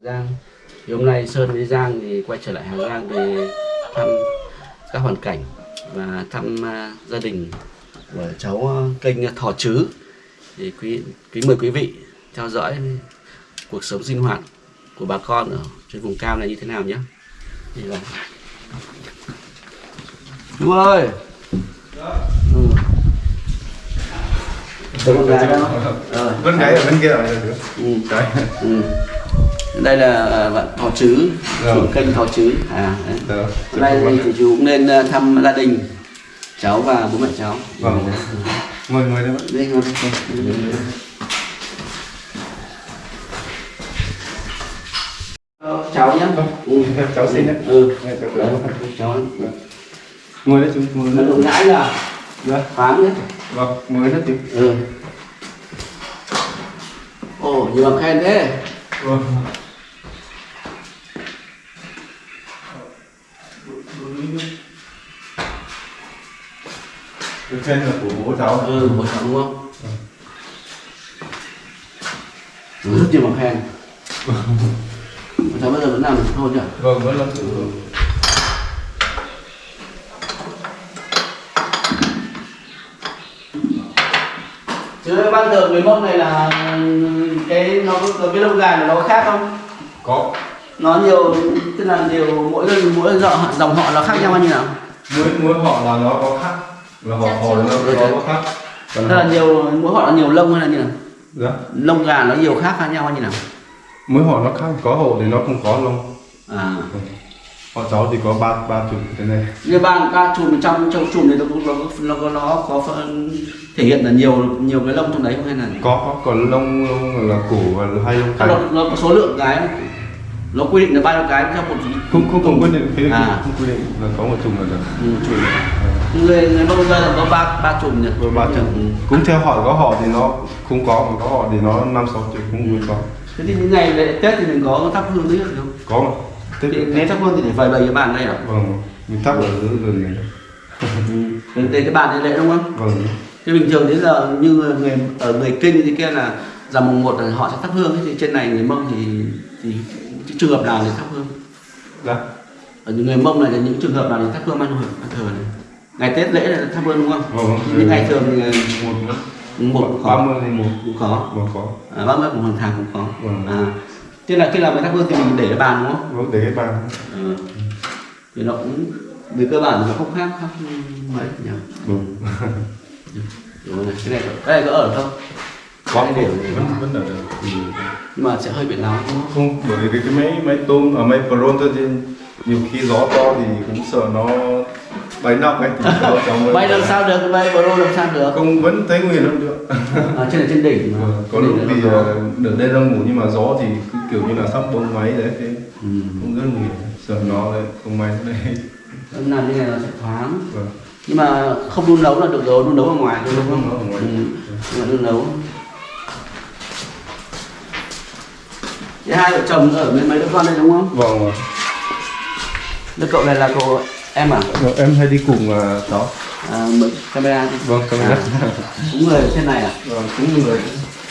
Giang thì hôm nay Sơn với Giang thì quay trở lại Hà Giang để thăm các hoàn cảnh và thăm à, gia đình của cháu à, kênh Thỏ Trứ thì quý kính mời quý vị theo dõi cuộc sống sinh hoạt của bà con ở trên vùng cao này như thế nào nhé thì là chú ơi ừ. Con gái đó Ờ, Bên gái ở bên kia rồi ừ. Đấy. Ừ. Đây là à, bạn Thỏ Trứ, Rồi. chủ kênh Thỏ Trứ. À, đấy. Hôm nay thì, chú cũng nên à, thăm gia đình cháu và bố mẹ cháu. Vâng. Mời mời đấy bạn. Đây ngồi đây. Ờ, cháu nhé. Ừ. Cháu xin đấy. Ừ. Cháu Đấy, cháu Ngồi đấy chú, ngồi đấy. đụng ngãi là Dạ. thoáng đấy. Vâng, ngồi đấy chú. Ừ. Ồ, nhiều bằng khen thế. Vâng. Được khen là của bố cháu. Ừ, bố cháu đúng không? Ừ, rất nhiều bằng khen. Bố cháu bây giờ vẫn làm được thôi nhỉ? Vâng, vẫn làm chủ. Chứ ban thường người mông này là cái nó có cái lông gà của nó khác không? Có. Nó nhiều tức là nhiều mỗi mỗi dòng dòng họ nó khác nhau bao nhiêu nào? Mỗi mỗi họ là nó có khác. Là họ họ nó nó có khác. Còn là họ, nhiều mỗi họ là nhiều lông hay là như nào? dạ. Lông gà nó nhiều khác khác nhau bao nhiêu nào? Mỗi họ nó khác, có hộ thì nó không có lông. À, Họ cháu thì có ba ba chục thế này. như ba ba chùm trong trong chùm này nó cũng nó nó có nó có phần thể hiện là nhiều nhiều cái lông trong đấy không hay là Có có còn lông lông là cổ và hai lông À, nó, cánh. nó có số lượng cái không? nó quy định là bao nhiêu cái trong một Không không không quyết định thế À. không quy định là có một chùm là được. ừ, chùm người người mông ra là có ba ba chùm nhỉ ba chục. Ừ. Cũng theo họ có họ thì nó không có mà có họ thì nó năm sáu chục cũng có. thế thì những ngày lễ tết thì mình có thắp hương đấy không Có mà. Tết thì nếu thắp hương thì để vầy bầy cái bàn đây à vâng mình thắp ở dưới gần này. ừ. đến cái bàn để lễ đúng không Vâng. thế bình thường đến giờ như người ở người kinh thì kia là rằm mùng một là họ sẽ thắp hương thì trên này người mông thì thì trường hợp nào để thắp hương Dạ. ở những người mông này là những trường hợp nào để thắp hương ban thờ này ngày tết lễ là thắp hương đúng không Vâng. những ngày thường thì một một cũng ba khó mươi thì một cũng khó có. à, ba mươi cũng hàng tháng cũng khó Vâng. à thế là khi làm cái thắp hương thì mình để cái bàn đúng không Vâng để cái bàn. ừ. thì nó cũng về cơ bản nó không khác khác mấy nhỉ Vâng. đúng rồi cái này cái này có ở không Có đều vẫn vẫn ở được. ừ. nhưng mà sẽ hơi bị đúng không Không bởi vì cái, máy máy tôm ở máy pronto thì nhiều khi gió to thì cũng sợ nó bay nóc ấy. Thì cháu cháu mới bay làm sao được? Bay đâu làm sao được? Không vẫn thấy nguy hiểm hơn được. À, trên trên đỉnh mà. Vâng, có lúc thì ờ, được đêm đang ngủ nhưng mà gió thì cứ kiểu như là sắp bông máy đấy thế ừ. cũng rất nguy hiểm. Sợ nó lại không may đây. Nó làm như này nó sẽ thoáng. Vâng. Nhưng mà không đun nấu là được rồi đun nấu ở ngoài. Đun nấu ở ngoài. ừ. nhưng mà đun nấu. Thế hai vợ chồng ở với mấy đứa con đây đúng không? vâng vâng. Đứa cậu này là cậu em à? Vâng, em hay đi cùng uh, cháu à camera đi. vâng ơn À, cũng người trên này à? vâng cũng người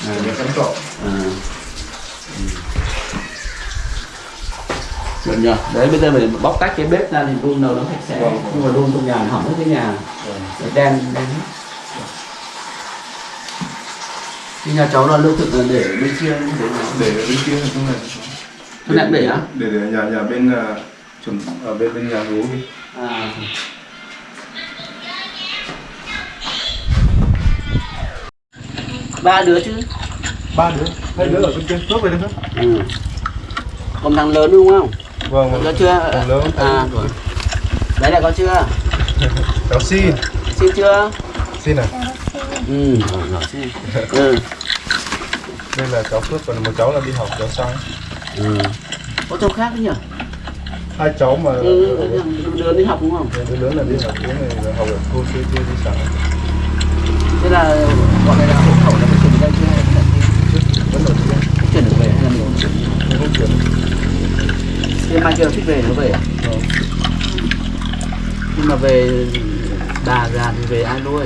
À. để cậu À. Ừ. Được nhờ. Đấy bây giờ mình bóc tách cái bếp ra thì đun nấu nó sạch sẽ. Vâng. Nhưng mà đun trong nhà hỏng hết cái nhà. vâng. Đen đen hết. Cái nhà cháu là lương thực là để bên kia để để ở bên kia không này Thế lại để á? để để nhà nhà bên uh, chuẩn ở bên bên nhà gấu đi À. ba đứa chứ? Ba đứa. Hai đứa ở bên kia tốt vậy đấy không ừ. còn thằng lớn đúng không? Vâng có vâng. chưa? Thằng lớn à rồi. đấy là có chưa? Cháu xin. Xin chưa? Xin à? Ừ rồi, rồi xin. Ừ. đây là cháu Phước còn một cháu là đi học cháu sang. Ừ. có cháu khác đấy nhỉ hai cháu mà ừ, ừ, lớn đi học đúng không? Đứa lớn là đi học đứa này là học ở cô chưa chưa đi sáng thế là bọn này là hộ khẩu là có chuyển đây chưa vẫn ở kia Có chuyển được về hay là mình không chuyển? Nhưng không chuyển. Thế mai kia thích về nó về à? Vâng. nhưng mà về bà già thì về ai nuôi?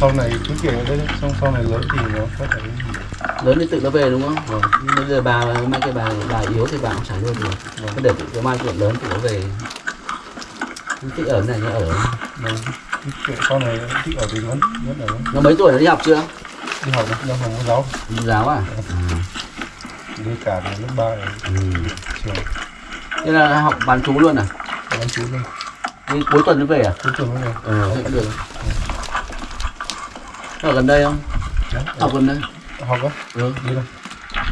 Sau này cứ kiểu đấy. Xong sau này lớn thì nó có thể lớn thì tự nó về đúng không? Vâng. bây giờ bà mấy cái bà bà yếu thì bà cũng chả luôn được. Vâng. cứ để tự cái mai chuyện lớn thì nó về. Thích ở này nó ở. Vâng. Sau này thích ở thì vẫn vẫn ở. Nó mấy tuổi nó đi học chưa? Đi học đi học mẫu giáo. Đi giáo à? Đi cả đến lớp ba rồi. Ừ. trường. Thế là học bán chú luôn à? Bán chú luôn. Đi cuối tuần nó về à? Cuối tuần mới về. Ừ cũng được. Ở gần đây không? Đấy, học gần đây học á ừ. đi đâu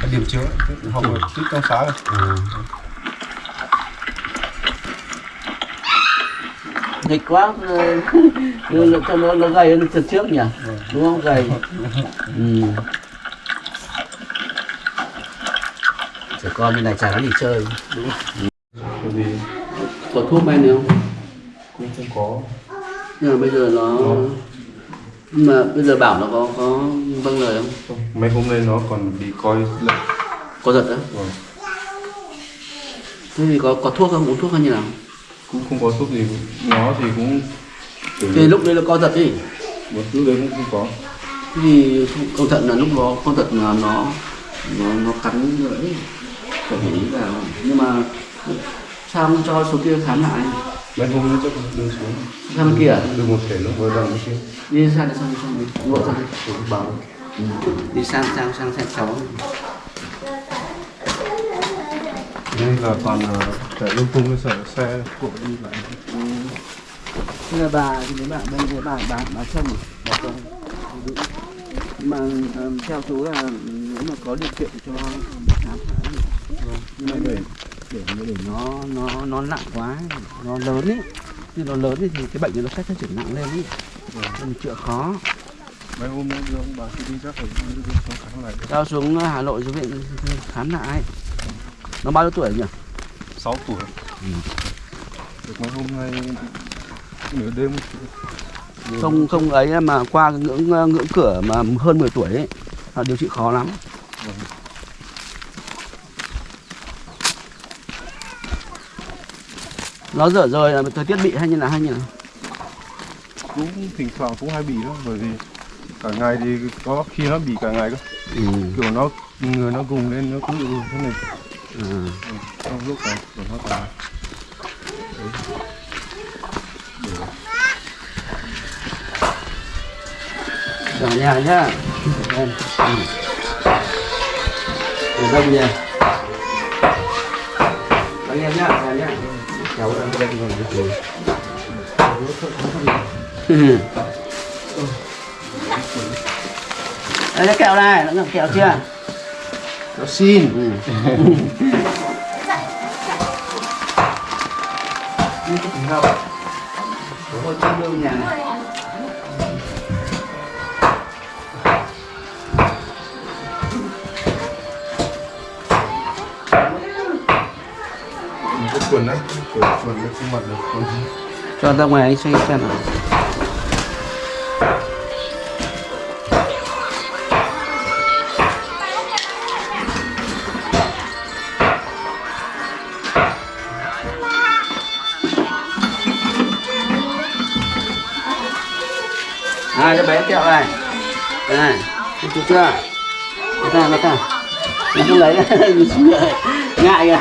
cái điểm chiếu ấy, học ở trước trong xã rồi à. nghịch quá ừ, cho nó nó gầy hơn lần trước nhỉ? Đúng không? Gầy. Ừ. trẻ con như này chả có gì chơi. Đúng không? Vì có thuốc men không? Cũng không có. Nhưng mà bây giờ nó nhưng mà bây giờ bảo nó có có vâng lời không? Không. mấy hôm nay nó còn bị coi lệnh có giật á? Vâng. thế thì có có thuốc không? Uống thuốc hay như nào? Cũng không có thuốc gì. Nó thì cũng thì lúc đấy là co giật đi. Một lúc đấy cũng không có. Thế thì cẩn thận là lúc đó con giật là nó nó nó cắn nữa phải để ý vào. Nhưng mà sao không cho số kia khám lại mấy hôm nữa chắc đưa xuống. Sang bên kia à? đưa một thể nó vừa nó kia. Đi sang đi sang đi sang đi ngộ sang đi bảo. Đi sang sang sang sang cháu. Đây là toàn là chạy lung tung cái sở xe của đi lại. Thế là bà thì mấy bạn bên dưới bà bà bà chồng bà chồng mà um, theo chú là nếu mà có điều kiện cho khám phá thì nhưng mà để để để nó nó nó nặng quá nó lớn ấy khi nó lớn ấy, thì cái bệnh nó sẽ phát triển nặng lên ấy mình chữa khó. Mấy hôm nữa đưa ông bà khi đi chắc phải đưa xuống khám lại cho xuống Hà Nội xuống viện khám lại. Nó bao nhiêu tuổi nhỉ? 6 tuổi. Được mấy hôm nay nửa đêm. Không không ấy mà qua ngưỡng ngưỡng cửa mà hơn 10 tuổi ấy là điều trị khó lắm Vâng. Nó dở rời là thời tiết bị hay như là hay như nào cũng thỉnh thoảng cũng hay bị đó bởi vì cả ngày thì có khi nó bị cả ngày cơ ừ. kiểu nó người nó gùng lên nó cũng bị thế này ừ. trong lúc này của nó cả Ở nhà nhá. Ừ. Đâu nhỉ? Anh em nhá, nhà nhá. Cháu đang đây rồi rồi. Đây cái kẹo này, nó ngậm kẹo chưa? nó xin Ừ. Ôi, trong lương nhà này. Cho ra ngoài anh xoay xem nào. Này cho bé kẹo này. Đây này chú chưa? Chưa ta nó ta nó không lấy. Ngại kìa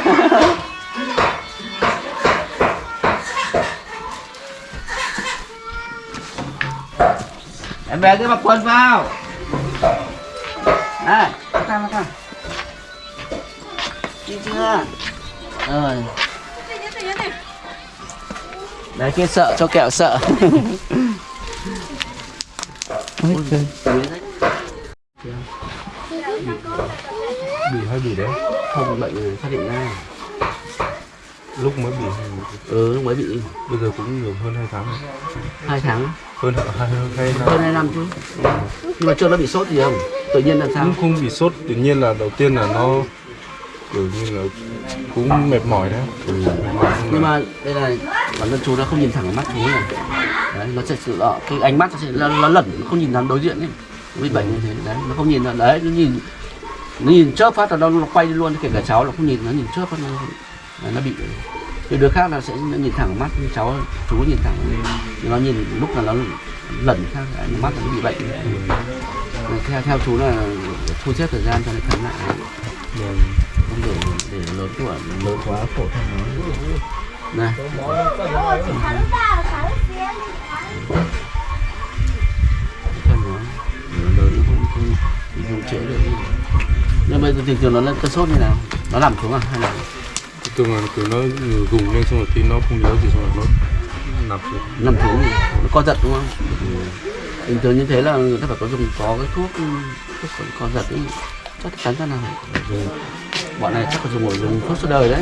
em bé cứ mặc quần vào. Này bắt ra bắt ra đi chưa? Rồi. Đấy kia sợ cho kẹo sợ. Ôi, trời. bị hay bị đấy. Không bệnh phát hiện ra. Lúc mới bị ừ mới bị bây giờ cũng nhiều hơn hai tháng rồi. hai tháng hơn hơn hai hơn hai năm chứ. Nhưng mà chưa nó bị sốt gì không? Tự nhiên làm sao? Cũng không bị sốt tự nhiên là đầu tiên là nó kiểu như là cũng mệt mỏi đấy. Ừ. nhưng mà đây là bản thân chú nó không nhìn thẳng vào mắt chú này. Đấy nó sẽ sự đó cái ánh mắt nó sẽ nó, nó lẩn nó không nhìn thẳng đối diện ấy. Bị bệnh như thế đấy nó không nhìn đấy nó nhìn nó nhìn chớp phát là nó, nó quay đi luôn kể cả cháu nó không nhìn nó nhìn chớp phát nó nó bị thì đứa khác là sẽ nhìn thẳng vào mắt như cháu, chú nhìn thẳng thì nó nhìn lúc là nó lẩn khác mắt nó bị bệnh. Theo theo chú là thu xếp thời gian cho nó khám lại. Không để để lớn tuổi, lớn quá khổ thân nó. Này. Thân nó, lớn lớn không không không chữa được. Nhưng bây giờ thường thường nó lên cơn sốt như nào? Nó nằm xuống à hay là thường là kiểu nó gùng lên xong rồi thì nó không nhớ gì xong rồi nó nằm xuống. Nằm xuống thì nó co giật đúng không? Bình thường như thế là người ta phải có dùng có cái thuốc thuốc co- giật ấy. Chắc chắn ra nào rồi bọn này chắc phải dùng dùng thuốc suốt đời đấy.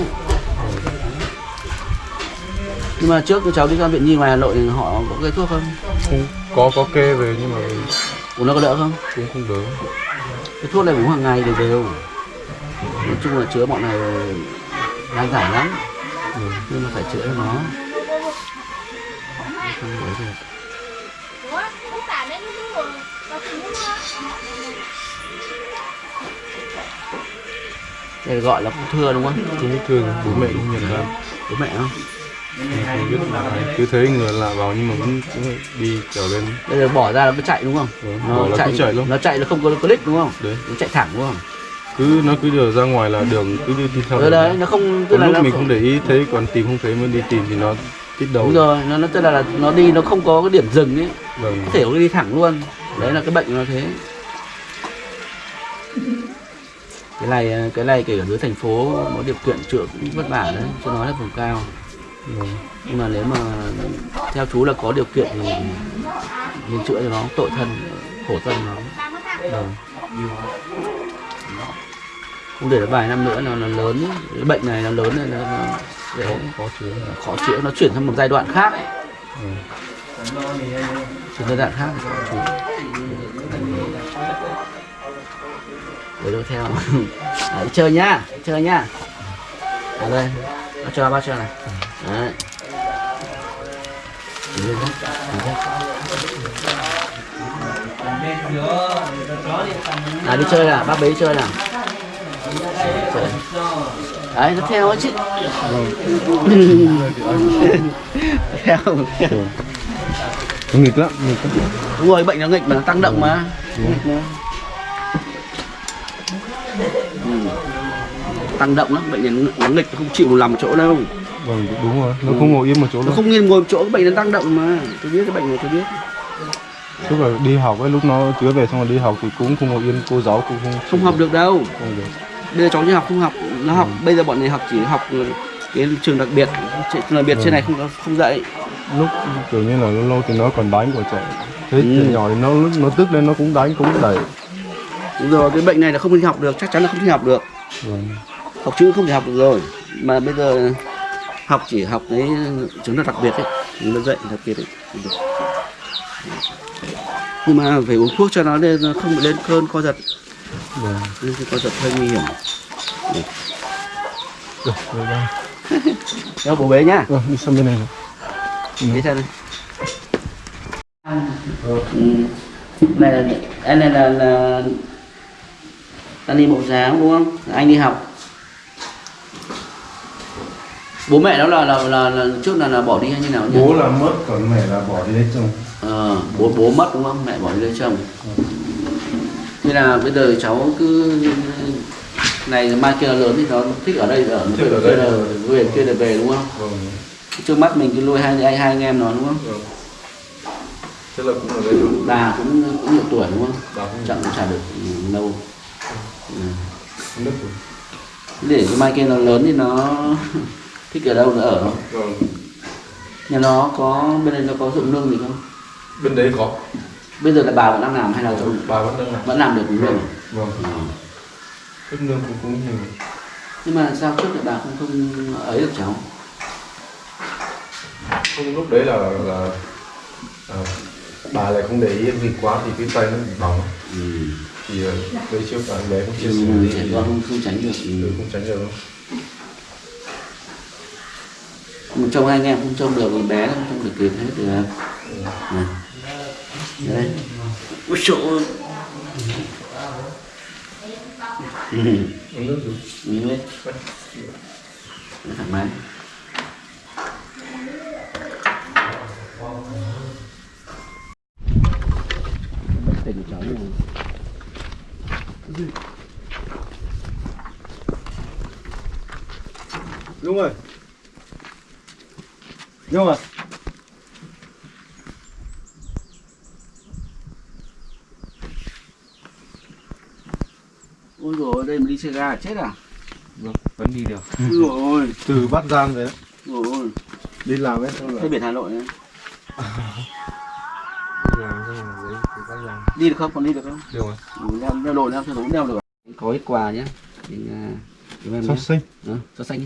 Nhưng mà trước cháu đi ra viện nhi ngoài hà nội thì họ có cái thuốc không? Không có có kê về nhưng mà uống nó có đỡ không? cũng không đỡ. Cái thuốc này uống hàng ngày đều đều. Nói chung là chữa bọn này nan giải lắm. Ừ. nhưng mà phải chữa cho nó. Không ấy được đây gọi là ung thư đúng không? Cũng thường bố mẹ cũng nhận ra. Bố mẹ không không biết là cứ thấy người lạ vào nhưng mà vẫn đi trở lên. Đây là bỏ ra nó cứ chạy đúng không? Ừ, bỏ là cứ chạy luôn. nó chạy nó không có click đúng không? Đấy. Nó chạy thẳng đúng không cứ nó cứ giờ ra ngoài là đường cứ đi, đi theo ừ, đường đấy nó không tức là lúc mình không để ý thấy còn tìm không thấy mới đi tìm thì nó tít đầu. Đúng rồi nó nó tức là, là nó đi nó không có cái điểm dừng ấy. Vâng. Có thể nó đi thẳng luôn. Đấy là cái bệnh nó thế. Cái này cái này kể ở dưới thành phố có điều kiện chữa cũng vất vả đấy cho nói là vùng cao. Vâng. Nhưng mà nếu mà theo chú là có điều kiện thì nên chữa cho nó tội thân khổ thân nó. Vâng không để nó vài năm nữa nó, nó lớn cái bệnh này nó lớn này nó, nó dễ. Khó chữa. Khó chữa nó chuyển sang một giai đoạn khác ừ. chuyển giai đoạn khác. Khó để đâu theo. Đi chơi nhá chơi nhá. Ở đây bao cho bao cho này. Đấy. Lên đấy, à đi chơi nào bác bế chơi nào. Đấy nó theo chứ. Theo nghịch lắm nghịch lắm. Đúng rồi bệnh nó nghịch mà nó tăng động mà. Nghịch mà. Ừ. tăng động lắm bệnh nó- nghịch nó không chịu nằm chỗ đâu. Vâng đúng rồi. Nó không ngồi yên một chỗ nó đâu. không nghiêng ngồi một chỗ cái bệnh nó tăng động mà. Tôi biết cái bệnh này tôi biết. Tức là đi học ấy lúc nó chữa về xong rồi đi học thì cũng không ngồi yên cô giáo cũng không không học được đâu. Không được bây giờ cháu đi học không học nó học. Bây giờ bọn này học chỉ học cái trường đặc biệt. Trường đặc biệt trên này không không dạy. Lúc kiểu như là lâu lâu thì nó còn đánh của trẻ. Thế Ừ. nhỏ thì nó lúc nó tức lên nó cũng đánh cũng đẩy. Đúng rồi cái bệnh này là không đi học được chắc chắn là không đi học được. Vâng học chữ không thể học được rồi. Mà bây giờ học chỉ học cái chứng là đặc biệt ấy nó dạy đặc biệt ấy. Nhưng mà phải uống thuốc cho nó nó không bị lên cơn co giật vâng cơn co giật hơi nguy hiểm. Được. Rồi. Đây theo bố bế nhá. Vâng, đi sang bên này. Rồi bế theo đây. Ừ. này là anh này là là đang đi mẫu giáo đúng không? Anh đi học. Bố mẹ nó là là là, là trước là là bỏ đi hay như nào nhỉ? bố là mất còn mẹ là bỏ đi lấy chồng. Ờ, bố bố mất đúng không? Mẹ bỏ đi lấy chồng nên là bây giờ cháu cứ này mai kia là lớn thì nó thích ở đây ở Thích ở đây. là về kia là về đúng không? Vâng. Trước mắt mình cứ nuôi hai anh hai anh em nó đúng không? Vâng. Thế là cũng ở đây luôn bà cũng cũng nhiều tuổi đúng không? Bà không chẳng cũng chả được lâu. Ừ. không để cái mai kia nó lớn thì nó thích ở đâu nó ở vâng. Nhà nó có bên đây nó có ruộng nương gì không? Bên đấy có bây giờ là bà vẫn đang làm hay là cháu bà vẫn đang làm. vẫn làm được đúng không vâng Ờ. đất nương cũng cũng nhiều. Nhưng mà sao trước lại bà không không ấy được cháu? Không lúc đấy là là à, bà lại không để ý việc quá thì cái tay nó bị bỏng. Ừ. thì ờ, đây trước anh bé cũng chia Ừ, sẻ đi trẻ con không, không tránh được. Ừ, ừ. không tránh được. Mà trông anh em không trông được thì bé không trông được kịp hết được này. đây uống nước rồi. Nhìn lên thoải mái. Tình cháu này Nhung ơi Nhung à ôi rồi đây mà đi xe ga chết à? Vâng vẫn đi được. Rồi Từ Bắc Giang về. Rồi Đi làm ấy xong thế biển Hà Nội này. đi làm xong rồi được không? Còn đi được không? Được rồi. Ừ, đeo đeo đồ đeo theo đúng đeo được. Có ít quà nhé mình à, nhé Sắp xinh đó cho xanh nhé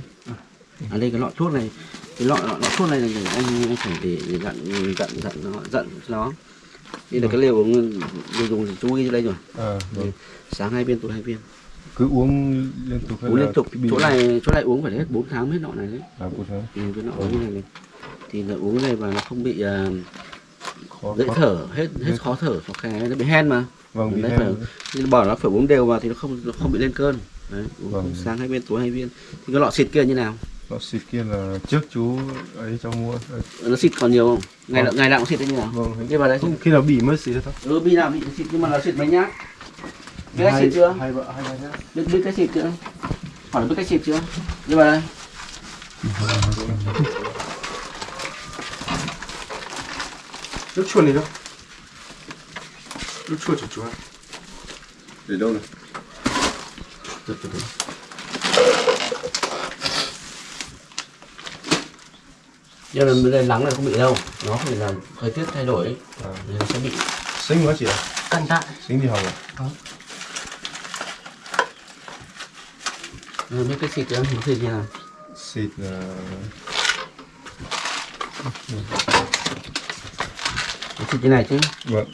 à đây cái lọ thuốc này. Cái lọ lọ, lọ thuốc này là anh anh phải để để dặn dặn dặn nó dặn nó đây là cái liều uống liều dùng chú ghi đây rồi. À vâng. Sáng hai viên tối hai viên. Cứ uống liên tục uống liên tục. chỗ này chỗ này uống phải hết 4 tháng hết nọ này đấy. À cụ thể ừ, cái nọ uống này này. Thì là uống này và nó không bị khó dễ khó- thở hết hết khó thở. khó khè nó bị hen mà. Vâng bị hen. phải thì bỏ nó phải uống đều vào thì nó không nó không bị lên cơn. Đấy uống Vâng. sáng hai viên tối hai viên. Thì cái lọ xịt kia như nào lọ xịt kia là trước chú ấy cho mua. Nó xịt còn nhiều không? Ngày Vâng. nào ngày nào cũng xịt thế như nào vâng đi vào đấy không khi nào bị mới xịt thôi. Ừ bi nào bị xịt nhưng mà nó xịt mấy nhát. Biết cách xịt chưa? hai vợ hai nhá. Biết biết cách xịt chưa? Hỏi biết cách xịt chưa? Đi vào đây. Nước chuột này đâu? Nước chuột của chú ạ Để đâu này? Từ từ từ nhưng mà bên đây nắng này không bị đâu. Nó phải là thời tiết thay đổi ấy. à, Nên nó sẽ bị xinh quá chị ạ. căng thẳng xinh đi học à ừ, biết cách xịt nó xịt như nào. Xịt là nó xịt như này chứ. Vâng.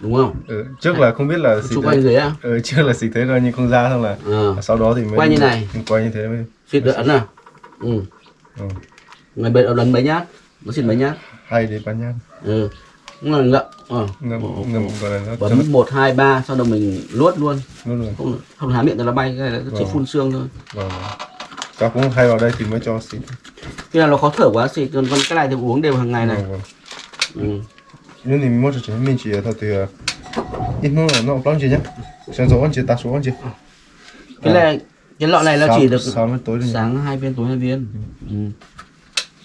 Đúng không? Ừ, trước là không biết là xịt quanh dưới à ừ, trước là xịt thế rồi nhưng không ra xong là ờ. sau đó thì mới Quay như này. quay như thế mới xịt được ấn nào ừ. Ừ. người bên ấn mấy nhát. Nó xịt mấy nhát. Hai đến ba nhát. Ừ. Là ngậm ờ. Ngâm ồ. gọi là nó bấm một hai ba sau đó mình luốt luôn. Luôn. Rồi không không há miệng cho nó bay cái này nó chỉ Vâng. phun xương thôi. Vâng cháu cũng hay vào đây thì mới cho xịt. Khi nào nó khó thở quá xịt. Còn cái này thì uống đều hàng ngày này. Vâng vâng. Ừ. nếu thì mua cho chị mình chỉ thôi thì ờ, ít nữa là nó bao nhiêu nhá. Sáng dỗ anh chị ta số anh chị. Cái này cái lọ này nó chỉ được mươi tối rồi sáng hai viên tối hai viên. Ừ.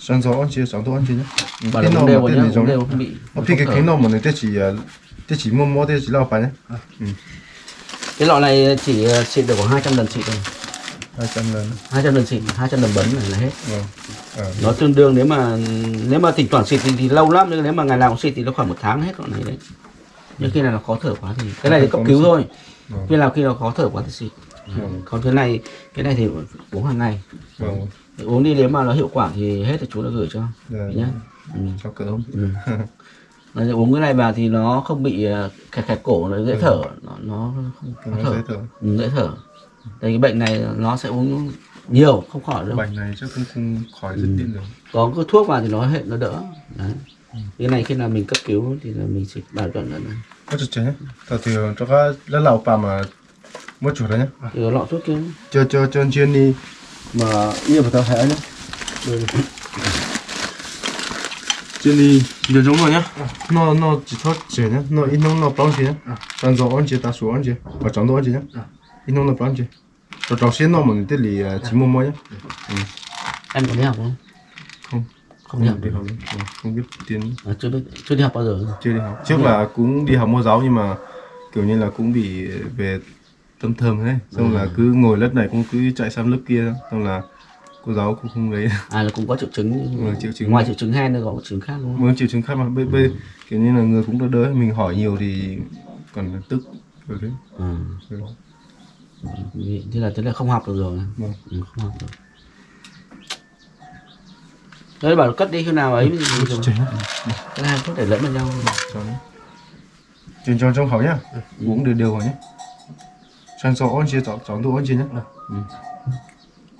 uống nào đều mà rồi tên nhá thì giống uống đều không bị Ờ, thì cái khó cái thở. nào mà người ta chỉ ờ, ta chỉ mua mua ta chỉ lao phải nhá cái lọ này chỉ ờ, xịt được khoảng 200 lần xịt thôi. Hai trăm lần. 200 lần xịt 200 lần bấm này là hết. Vâng à, nó tương đương nếu mà nếu mà thỉnh thoảng xịt thì, thì lâu lắm nhưng nếu mà ngày nào cũng xịt thì nó khoảng một tháng hết con này đấy. Nhưng khi nào nó khó thở quá thì cái này thì cấp cứu thôi. Vâng. khi nào khi nào khó thở quá thì xịt. Còn cái này cái này thì uống hàng ngày. Vâng uống đi nếu mà nó hiệu quả thì hết thì chú đã gửi cho dạ, nhé. Ừ. cho cỡ Ừ. Nó uống cái này vào thì nó không bị ờ, khẹt khẹt cổ nó dễ thở nó nó không nó thở. dễ thở. Ừ, dễ thở. Đây cái bệnh này nó sẽ uống nhiều không khỏi đâu. Bệnh này chắc cũng không khỏi Ừ. dứt điểm được. Có cái thuốc vào thì nó hệ nó đỡ. Đấy. Cái này khi nào mình cấp cứu thì là mình xịt bảo chuẩn là có chút chế thật thì cho các lão bà mà mua chuột đấy nhá có lọ thuốc kia. Cho cho cho chuyên đi mà yêu phải tao hẻ nhá? Chuyên đi nhiều giống rồi nhá. Nó nó chỉ thoát chế nhá. Nó ít nông nó bao chế nhá. Đang rõ anh chế ta số anh chế và chọn đồ anh chế nhá. Ít nông nó bao chế cho cho xin nó mình tới lì chỉ mua mua nhá. Em có đi học không? Không. Không đi học. Đi học Ừ, không biết tiếng à, chưa biết chưa đi học bao giờ. Chưa đi học. Trước là cũng đi học mẫu giáo nhưng mà kiểu như là cũng bị về tâm thầm đấy xong là cứ ngồi lớp này cũng cứ chạy sang lớp kia xong là cô giáo cũng không lấy. À là cũng có triệu chứng. Ừ, triệu chứng. ngoài triệu chứng hen thì có triệu chứng khác đúng không? Muốn triệu chứng khác mà. Bây bây kiểu như là người cũng đỡ đỡ mình hỏi nhiều thì còn tức. Rồi đấy ừ. Ừ. Thế là thế là không học được rồi. Vâng. ừ, không học được. Đấy bảo cất đi khi nào ấy. Thì dùng Chế. cái hai thuốc để lẫn vào nhau. Nó truyền cho trong khẩu nhá. Uống đều đều vào nhé sang số ăn chia chọn chọn đồ ăn chia nhá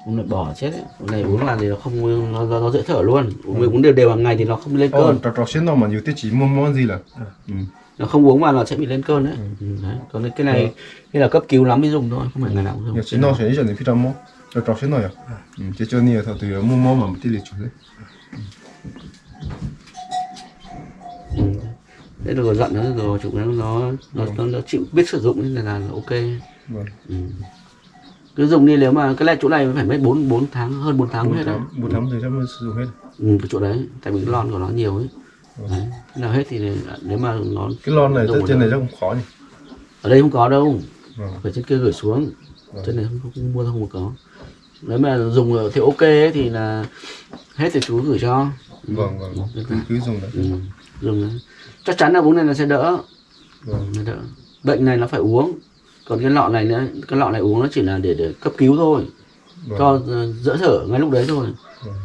uống lại bỏ chết ấy. Uống này uống là thì nó không nó, nó, nó dễ thở luôn. Uống mình uống đều đều hàng ngày thì nó không lên Ồ, cơn. trò trò xuyên nào mà nhiều tiêu chí mua món gì là. Ừ. nó không uống vào nó sẽ bị lên cơn đấy, ừ. đấy. còn cái này cái là cấp cứu lắm mới dùng thôi không phải ngày nào cũng dùng. Nhiều xuyên nào sẽ chọn phi trăm món trò trò xuyên nào à? Ừ. chứ cho nhiều thằng từ mua món mà một tí liệt chủ đấy. Ừ. đấy rồi giận nó rồi chụp nó nó nó, nó, nó chịu biết sử dụng nên là, là ok vâng. Ừ. cứ dùng đi nếu mà cái này chỗ này phải mất bốn bốn tháng hơn 4 tháng mới bốn hết đấy tháng bốn tháng thì chắc mới sử dụng hết. Ừ, cái chỗ đấy tại vì cái lon của nó nhiều ấy. Đấy. Khi nào hết thì nếu mà nó cái lon này trên một này chắc không khó nhỉ? Ở đây không có đâu. Vâng. Phải trên kia gửi xuống. Vâng. trên này không, không, không mua không có. Nếu mà dùng thì ok ấy, thì là hết thì chú gửi cho. Vâng vâng. Ừ. cứ cứ dùng đấy. Ừ. dùng đấy. chắc chắn là uống này nó sẽ đỡ. Vâng. Nó đỡ. Bệnh này nó phải uống còn cái lọ này nữa cái lọ này uống nó chỉ là để, để cấp cứu thôi. Vâng. cho ờ, dỡ thở ngay lúc đấy thôi. Vâng.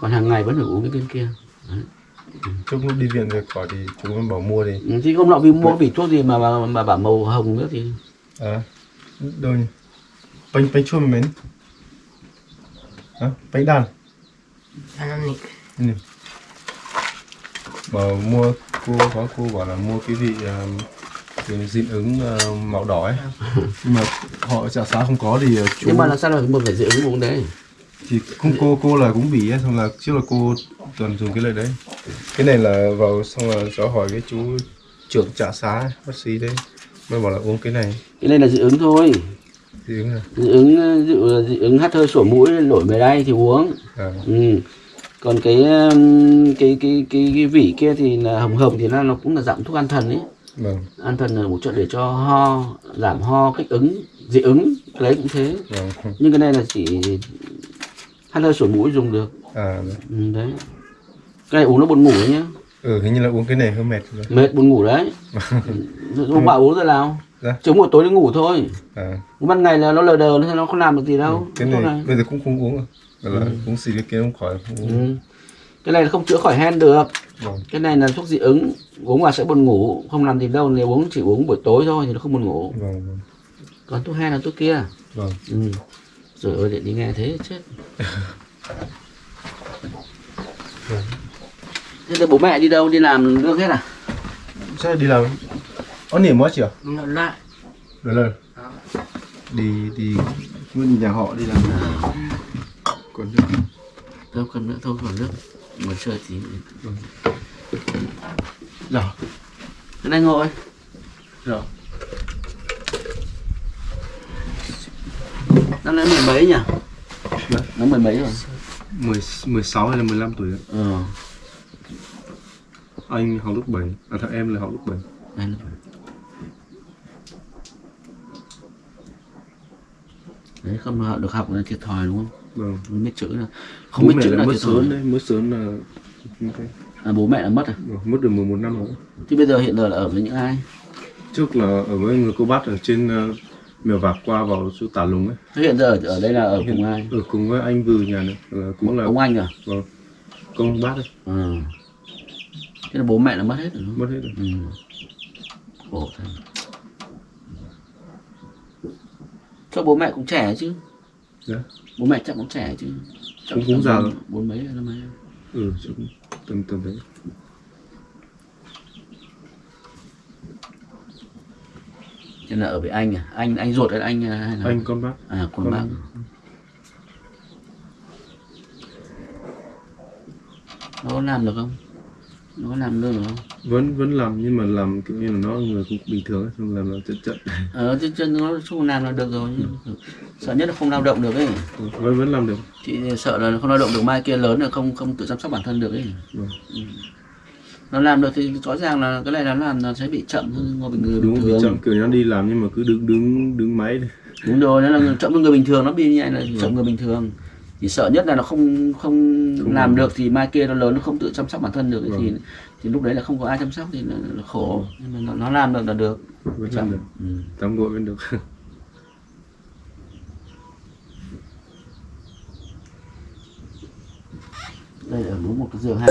còn hàng ngày vẫn phải uống cái viên kia. Trước lúc đi viện về khỏi thì chúng em bảo mua đi. Ừ, thì không lọ vì mua vâng. vì thuốc gì mà mà, mà bảo màu hồng nữa thì à đôi nhỉ bánh bánh chua mến. À, bánh đàn. Ăn ừ. bảo mua cô có cô bảo là mua cái vị uh, cái dị ứng uh, màu đỏ ấy. Nhưng mà họ trà xá không có thì uh, chú nhưng mà làm sao là một phải dị ứng uống đấy? Thì cũng cô cô là cũng bị ấy xong là trước là cô toàn dùng cái lời đấy. Cái này là vào xong là cháu hỏi cái chú trưởng trà xá bác sĩ đấy. Mới bảo là uống cái này. Cái này là dị ứng thôi. Dị ứng này dị ứng ờ, là dị ứng hắt hơi sổ mũi nổi mề đay thì uống. À, ừ. còn cái, cái cái cái cái vỉ kia thì là hồng hồng thì nó nó cũng là dạng thuốc an thần ấy vâng. An thần là một chuyện để cho ho giảm ho kích ứng dị ứng đấy cũng thế. Vâng. Nhưng cái này là chỉ hắt hơi sổ mũi dùng được. À ừ, đấy. Cái này uống nó buồn ngủ đấy nhá. Ừ hình như là uống cái này hơi mệt rồi. Mệt buồn ngủ đấy. Ông bảo uống giờ nào Dạ. chống buổi tối nó ngủ thôi. À. Ban ngày là nó lờ đờ nó nó không làm được gì đâu. Cái Thuốc này bây giờ cũng không uống rồi. Là uống xì cái kia không khỏi không uống. Ừ. cái này là không chữa khỏi hen được vâng. Cái này là thuốc dị ứng uống vào sẽ buồn ngủ không làm gì đâu nếu uống chỉ uống buổi tối thôi thì nó không buồn ngủ. Vâng vâng. Còn thuốc hen là thuốc kia? Vâng. Ừ. rồi ơi để đi nghe thế chết. Thế thì bố mẹ đi đâu đi làm nước hết à? Chắc đi làm? Ở niệm mới chưa lại. Rồi lên đi đi nguyên nhà họ đi làm còn nước đâu cần nữa thôi còn nước mà chơi tí. Rồi cái này ngồi. Rồi năm nay mười mấy nhỉ? Nó mười mấy rồi. Mười mười sáu hay là 15 tuổi ạ. ờ. Anh học lớp 7 à thằng em là học lớp 7 đây là đấy không được học là thiệt thòi đúng không vâng. Không biết chữ là không Bố biết chữ là là mất sớm đấy mất sớm là thế. à, bố mẹ là mất à? Vâng, mất được 11 năm rồi. Thì bây giờ hiện giờ là ở với những ai? Trước là ở với người cô bác ở trên uh, mèo vạc qua vào chỗ tả lùng ấy. Thế hiện giờ ở, đây là ở cùng ai? ở cùng với anh vừ nhà này là cũng là ông anh à? Vâng con bác ấy. Ờ thế là bố mẹ là mất hết rồi đúng không? Mất hết rồi. Ừ. khổ thật. Cho bố mẹ cũng trẻ chứ dạ. Bố mẹ chắc cũng trẻ chứ. Chắc Cũng- già rồi. bốn mấy năm mấy. Ừ tầm tầm đấy. Nên là ở với anh à? Anh anh ruột hay anh à, hay là anh con bác. À con con- bác nó làm được không nó làm được không? Vẫn vẫn làm nhưng mà làm kiểu như là nó người cũng bình thường ấy làm là chật chật ờ chứ chân nó không làm là được rồi sợ nhất là không lao động được ấy. Vẫn vẫn làm được. Chị sợ là không lao động được mai kia lớn là không không tự chăm sóc bản thân được ấy. Vâng. Ừ. nó làm được thì rõ ràng là cái này nó làm nó sẽ bị chậm hơn người bình người đúng bình bị thường chậm kiểu nó đi làm nhưng mà cứ đứng đứng đứng máy đúng rồi nó là chậm hơn người bình thường nó bị như này là chậm người bình thường chỉ sợ nhất là nó không không, Không làm được thì mai kia nó lớn nó không tự chăm sóc bản thân được thì Vâng. thì lúc đấy là không có ai chăm sóc thì là, là khổ. Nhưng mà nó, nó làm được là được. Vẫn làm được. Ừ. tắm gội vẫn được. Đây là đúng một cái giường hai